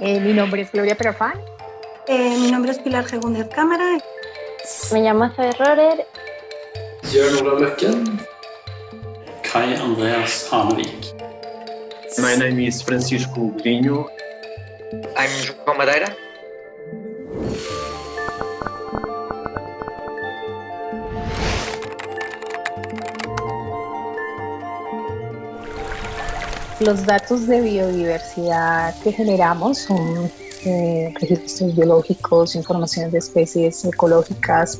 Eh, mi nombre es Gloria Perafán. Eh, mi nombre es Pilar Segúndez Cámara. Me llamo Zoe Rorer. Jørn Olav Løkken. Kai Andreas Hanevik. My name is Francisco Godinho. I'm João Madeira. Los datos de biodiversidad que generamos son eh, registros biológicos, informaciones de especies ecológicas.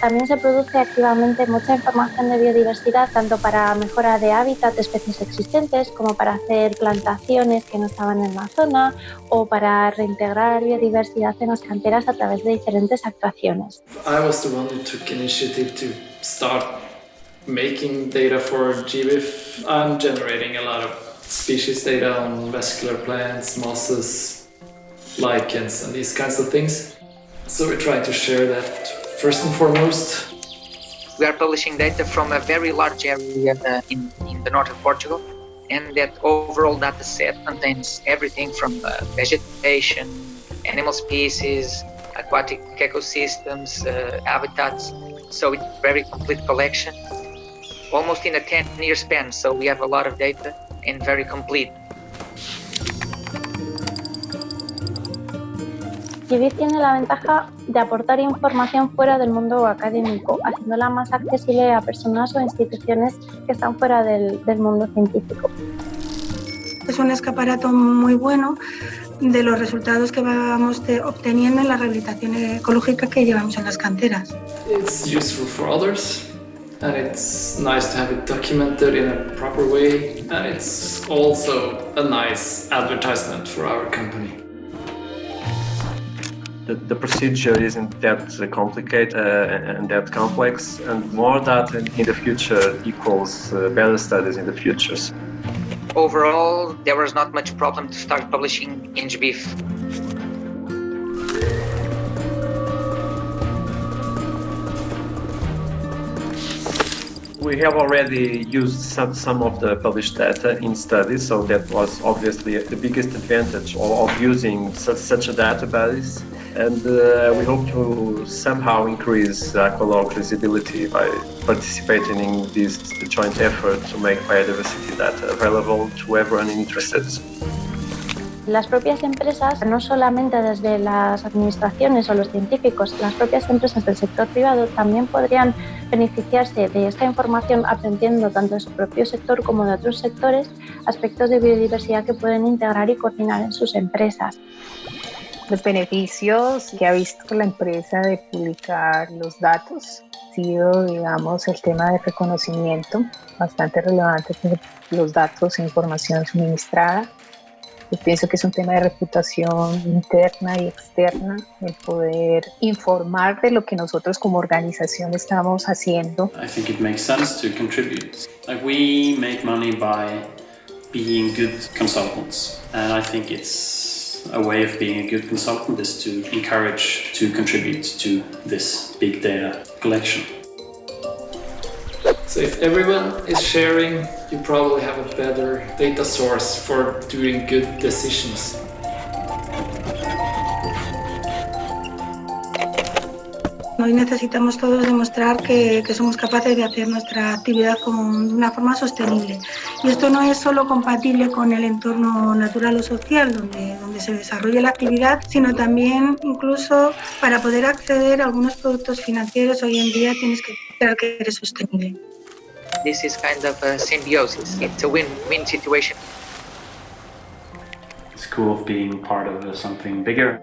También se produce activamente mucha información de biodiversidad, tanto para mejora de hábitat de especies existentes, como para hacer plantaciones que no estaban en la zona, o para reintegrar biodiversidad en las canteras a través de diferentes actuaciones. I was the one who took initiative to start making data for GBIF. I'm generating a lot of species data on vascular plants, mosses, lichens, and these kinds of things. So we're trying to share that first and foremost. We are publishing data from a very large area in, in the north of Portugal, and that overall data set contains everything from uh, vegetation, animal species, aquatic ecosystems, uh, habitats. So it's a very complete collection, almost in a 10 year span. So we have a lot of data and very complete. Tiene la ventaja de aportar información fuera del mundo académico, haciéndola más accesible a personas o instituciones que están fuera del, del mundo científico. Es un escaparato muy bueno de los resultados que vamos de- obteniendo en la rehabilitación ecológica que llevamos en las canteras. It's useful for others, and it's nice to have it documented in a proper way, and it's also a nice advertisement for our company. The, the procedure isn't that complicated uh, and that complex, and more data in the future equals uh, better studies in the futures. Overall, there was not much problem to start publishing in GBIF. We have already used some, some of the published data in studies, so that was obviously the biggest advantage of, of using such, such a database. And uh, we hope to somehow increase Aqualog visibility by participating in this joint effort to make biodiversity data available to everyone interested. Las propias empresas, no solamente desde las administraciones o los científicos, las propias empresas del sector privado también podrían beneficiarse de esta información aprendiendo tanto de su propio sector como de otros sectores aspectos de biodiversidad que pueden integrar y coordinar en sus empresas. Los beneficios que ha visto la empresa de publicar los datos ha sido, digamos, el tema de reconocimiento bastante relevante los datos e información suministrada. Yo pienso que es un tema de reputación interna y externa, el poder informar de lo que nosotros como organización estamos haciendo. I think it makes sense to contribute. Like we make money by being good consultants, and I think it's a way of being a good consultant is to encourage to contribute to this big data collection. So if everyone is sharing, you probably have a better data source for doing good decisions. Hoy necesitamos todos demostrar que, que somos capaces de hacer nuestra actividad con, de una forma sostenible. Y esto no es solo compatible con el entorno natural o social donde, donde se desarrolla la actividad, sino también incluso para poder acceder a algunos productos financieros hoy en día tienes que demostrar que eres sostenible. This is kind of a symbiosis. It's a win-win situation. It's cool being part of something bigger.